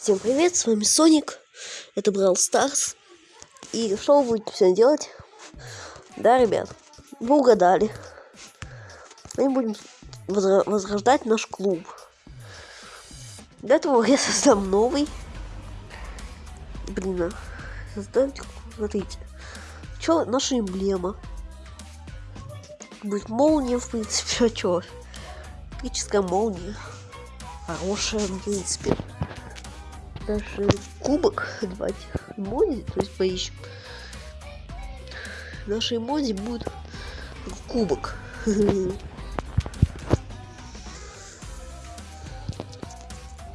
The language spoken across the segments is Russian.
Всем привет, с вами Соник, это Брал Старс. И что вы будете сегодня делать? Да, ребят, вы угадали. Мы будем возрождать наш клуб. Для этого я создам новый. Блин, а, создайте, смотрите. Что наша эмблема? Будет молния, в принципе, а чё? Электрическая молния. Хорошая, в принципе даже кубок давайте эмодзи, то есть поищем. Наши эмодзи будет кубок.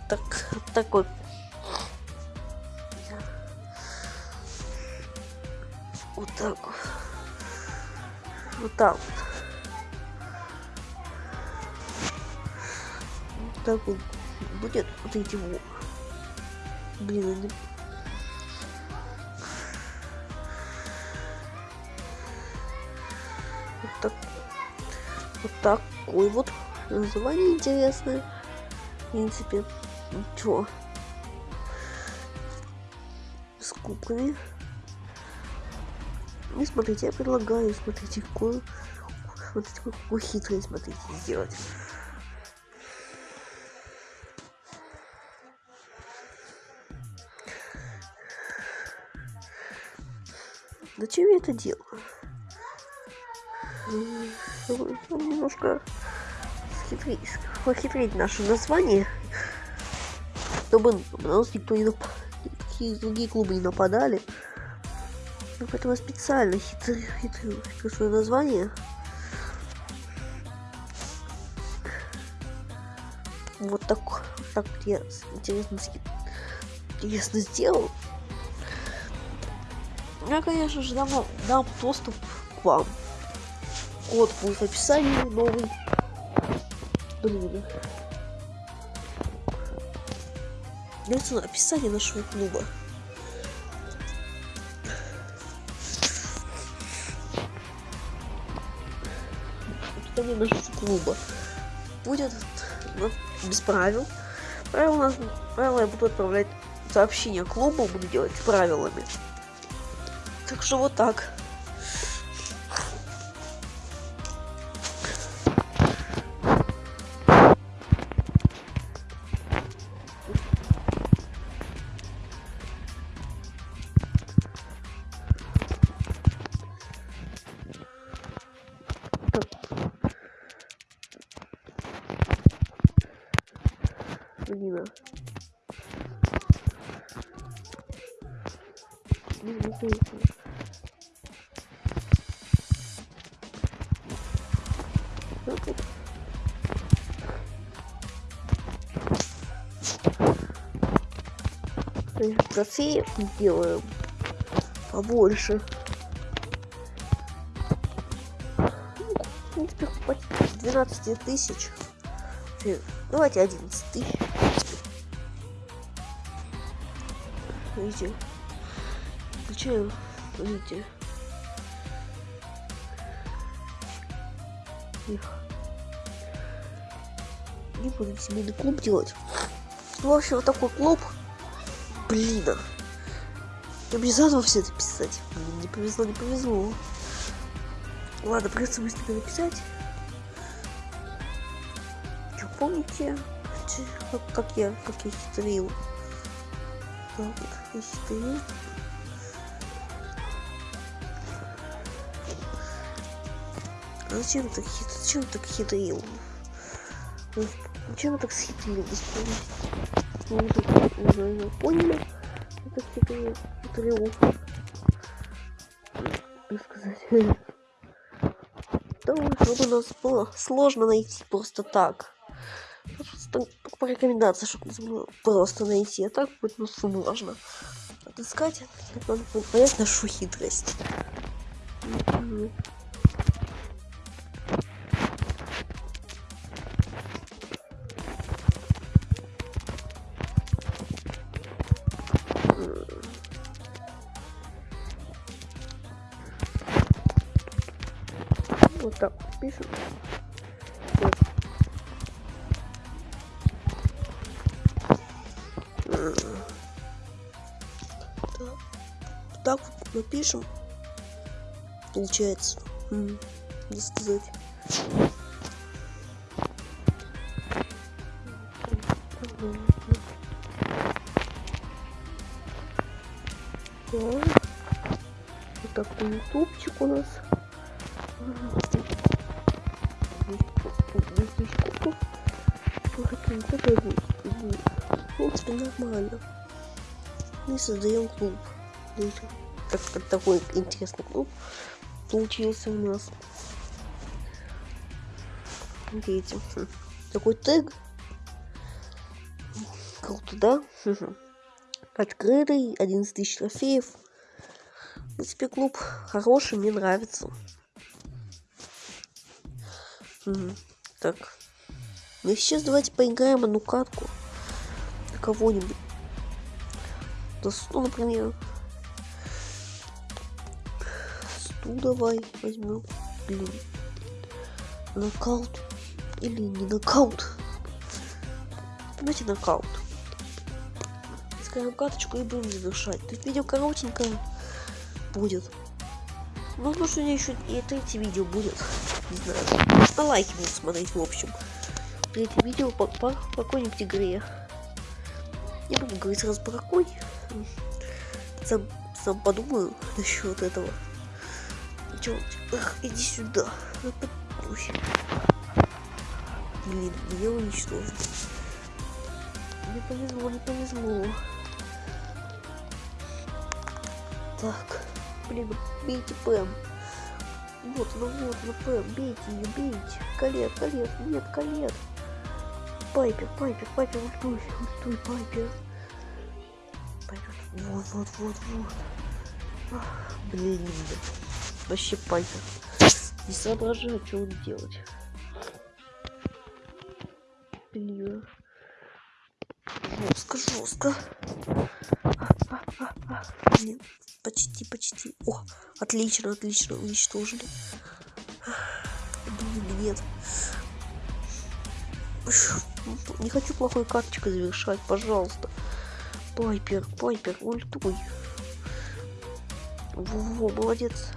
Так, такой. Вот так. Вот так вот. Вот так вот будет вот эти вот. Блин, они... Вот так. Вот такой вот. Название интересное. В принципе. Ничего. С кубками. И смотрите, я предлагаю, смотрите, какую, смотрите, какую хитрость, смотрите, сделать. Зачем я это делаю? Немножко схитрить, похитрить наше название, чтобы на нас никто не нап... никакие другие клубы не нападали. Ну, поэтому специально хитрю, хитрю, хитрю свое название. Вот так, вот так вот я интересно, интересно сделал. Я, конечно же, дам, дам доступ к вам. Код будет в описании новый. Блин. Дается описание нашего клуба. Описание нашего клуба. Будет без правил. Правила, нас, правила я буду отправлять сообщения клубу, буду делать правилами. Так что вот так. Блин. Не, не, не. Трофеев делаем побольше. Ну, в принципе, хватит 12 тысяч. Давайте 11 тысяч. Видите? Включаем, видите? Их. Не будем семейный клуб делать. В общем, вот такой клуб. Блин. Я мне заново все это писать. Не повезло, не повезло. Ладно, придется быстро написать. Что, помните, как, как я, как я хитрил? Так, я хитрил. А зачем так хит... Зачем так хитрил? Зачем так схитрил? Мы уже поняли, это хитрый, хитрый как сказать. Да, чтобы нас было сложно найти просто так. Просто по рекомендации, чтобы нас было просто найти, а так будет ну сложно. Отыскать, надо понять нашу хитрость. пишут. Вот. Так вот мы пишем. Получается. Не сказать. Вот такой ютубчик у нас. В принципе, нормально. Мы создаем клуб. Как, как такой интересный клуб получился у нас. Видите, хм. такой тег. Круто, да? Мгм. Открытый, 11 тысяч трофеев. В принципе, клуб хороший, мне нравится. Так. Ну сейчас давайте поиграем одну катку. На кого-нибудь. Да Ну, например. Сту давай возьмем. Блин. Нокаут. Или не нокаут. Давайте нокаут. Скажем каточку и будем завершать. Тут видео коротенькое будет. Ну, потому что у меня еще и третье видео будет. Не знаю. На лайки буду смотреть, в общем. Третье видео по, какой-нибудь игре. Не буду говорить сразу по какой. Сам, сам подумаю насчет этого. Чё, иди сюда. Ну, ой. Блин, меня уничтожили. Не повезло, не повезло. Так, блин, бейте Пэм. Вот она, вот она, Пэм, бейте ее, бейте. Колет, колет, нет, колет. Пайпер, Пайпер, Пайпер, ультуй, ультуй, Пайпер. Пайпер, вот, вот, вот, вот. Ах, Блин, вообще Пайпер. Не соображаю, что он делать. Блин. Жестко, жестко. Блин, почти, почти. О, отлично, отлично, уничтожили. Блин, нет. Не хочу плохой карточкой завершать, пожалуйста. Пайпер, Пайпер, ультуй. Во, молодец.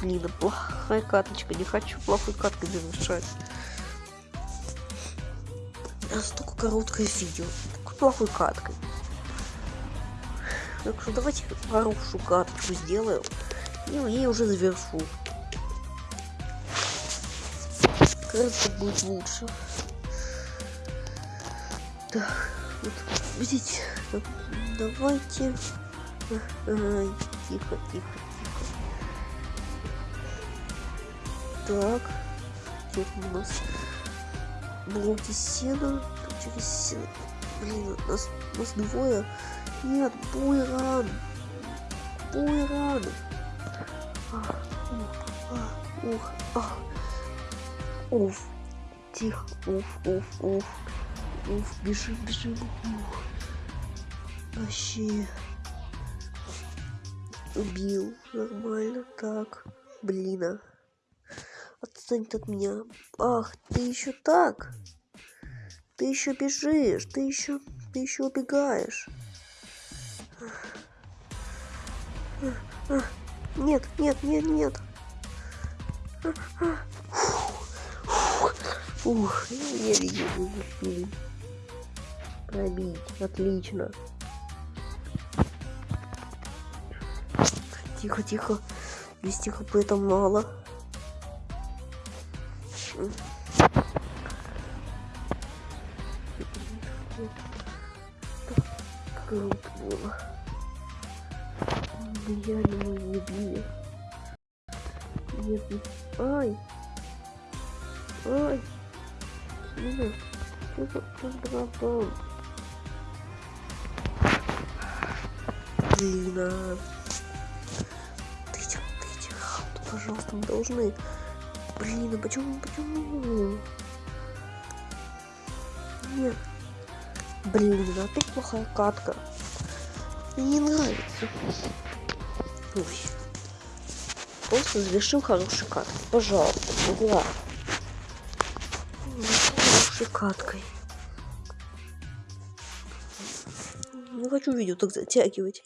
Блин, плохая карточка. Не хочу плохой карткой завершать. Настолько короткое видео. Такой плохой каткой. Так что давайте хорошую карточку сделаю. И ей уже завершу. Кажется, будет лучше. Так, вот, так, давайте. Ай, тихо, тихо, тихо. Так, там у нас? Блоки сена, тут через сено. Блин, нас, нас двое. Нет, буйран. Буйран. Ух, ах, ух, ах. Уф. Тихо. Уф, уф, уф. Уф, бежим, бежим. Ух. Вообще. Убил. Нормально. Так. Блин. а. Отстань от меня. Ах, ты еще так. Ты еще бежишь. Ты еще. Ты еще убегаешь. Нет, нет, нет, нет. Ух, еле-еле Пробить, отлично. Тихо, тихо. 200 хп это мало. Мы не убили. Нет, не... Ай! Ай! Блин, что за, что Блин, а... Дайте, дайте хауту, пожалуйста, мы должны... Блин, а почему, почему? Нет. Блин, опять плохая катка. Не нравится. Ой. Просто завершил хорошей каткой. Пожалуйста, угла. Хорошей каткой. Не хочу видео так затягивать.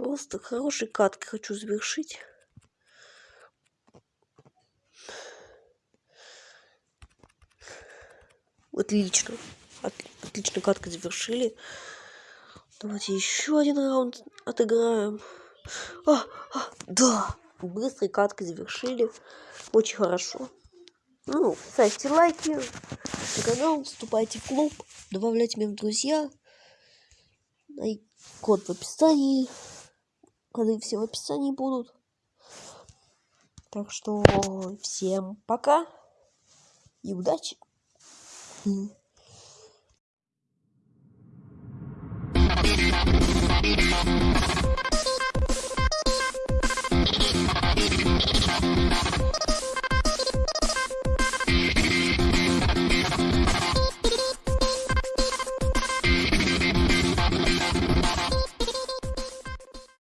Просто хорошей каткой хочу завершить. Отлично. От, отлично каткой завершили. Давайте еще один раунд отыграем. А, а, да, быстрой каткой завершили. Очень хорошо. Ну, ставьте лайки на канал, вступайте в клуб, добавляйте меня в друзья. Код в описании. Коды все в описании будут. Так что всем пока и удачи.